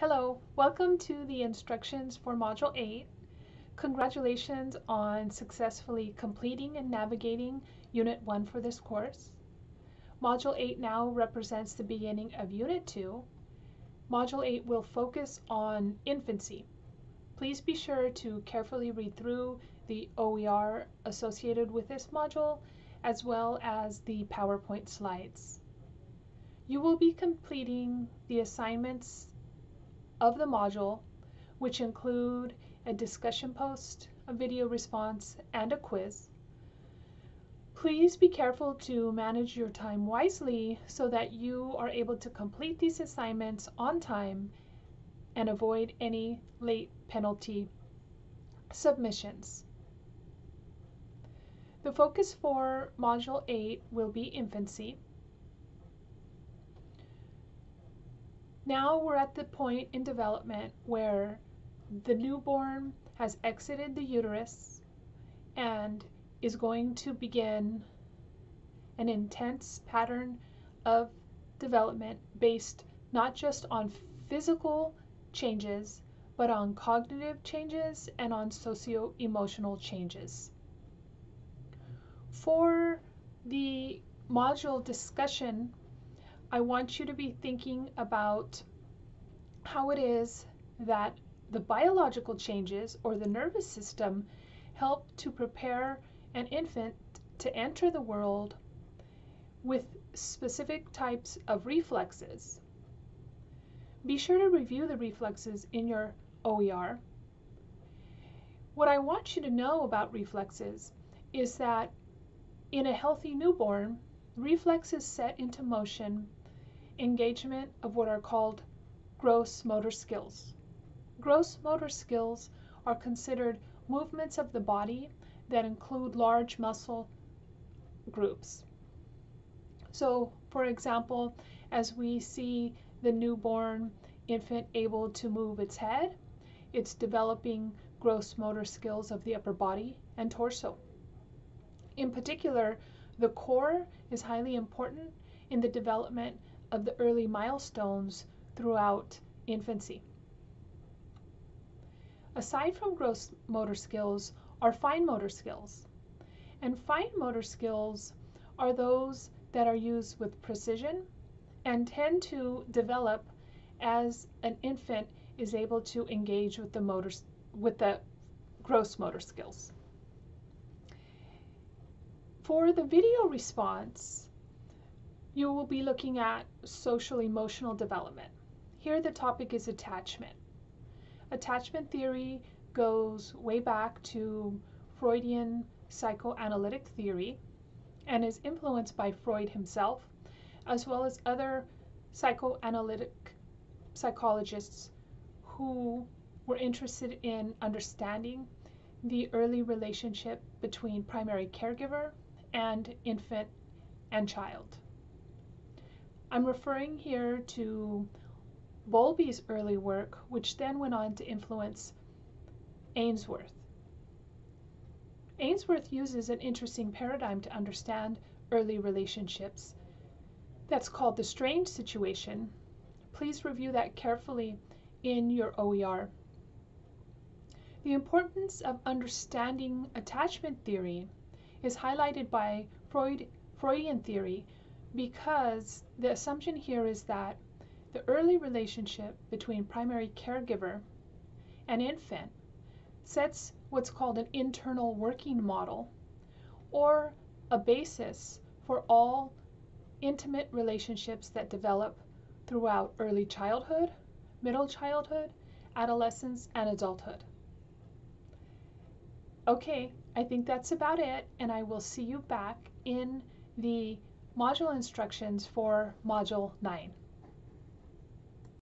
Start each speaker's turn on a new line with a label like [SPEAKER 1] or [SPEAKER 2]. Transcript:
[SPEAKER 1] Hello, welcome to the instructions for Module 8. Congratulations on successfully completing and navigating Unit 1 for this course. Module 8 now represents the beginning of Unit 2. Module 8 will focus on infancy. Please be sure to carefully read through the OER associated with this module as well as the PowerPoint slides. You will be completing the assignments of the module, which include a discussion post, a video response, and a quiz. Please be careful to manage your time wisely so that you are able to complete these assignments on time and avoid any late penalty submissions. The focus for Module 8 will be infancy. Now we're at the point in development where the newborn has exited the uterus and is going to begin an intense pattern of development based not just on physical changes, but on cognitive changes and on socio emotional changes. For the module discussion, I want you to be thinking about how it is that the biological changes or the nervous system help to prepare an infant to enter the world with specific types of reflexes. Be sure to review the reflexes in your OER. What I want you to know about reflexes is that in a healthy newborn, reflexes set into motion engagement of what are called gross motor skills. Gross motor skills are considered movements of the body that include large muscle groups. So, for example, as we see the newborn infant able to move its head, it's developing gross motor skills of the upper body and torso. In particular, the core is highly important in the development of the early milestones throughout infancy. Aside from gross motor skills are fine motor skills. And fine motor skills are those that are used with precision and tend to develop as an infant is able to engage with the motor with the gross motor skills. For the video response, you will be looking at social emotional development. Here the topic is attachment. Attachment theory goes way back to Freudian psychoanalytic theory and is influenced by Freud himself as well as other psychoanalytic psychologists who were interested in understanding the early relationship between primary caregiver and infant and child. I'm referring here to Bowlby's early work, which then went on to influence Ainsworth. Ainsworth uses an interesting paradigm to understand early relationships. That's called the strange situation. Please review that carefully in your OER. The importance of understanding attachment theory is highlighted by Freud, Freudian theory because the assumption here is that the early relationship between primary caregiver and infant sets what's called an internal working model or a basis for all intimate relationships that develop throughout early childhood, middle childhood, adolescence, and adulthood. Okay, I think that's about it, and I will see you back in the module instructions for Module 9.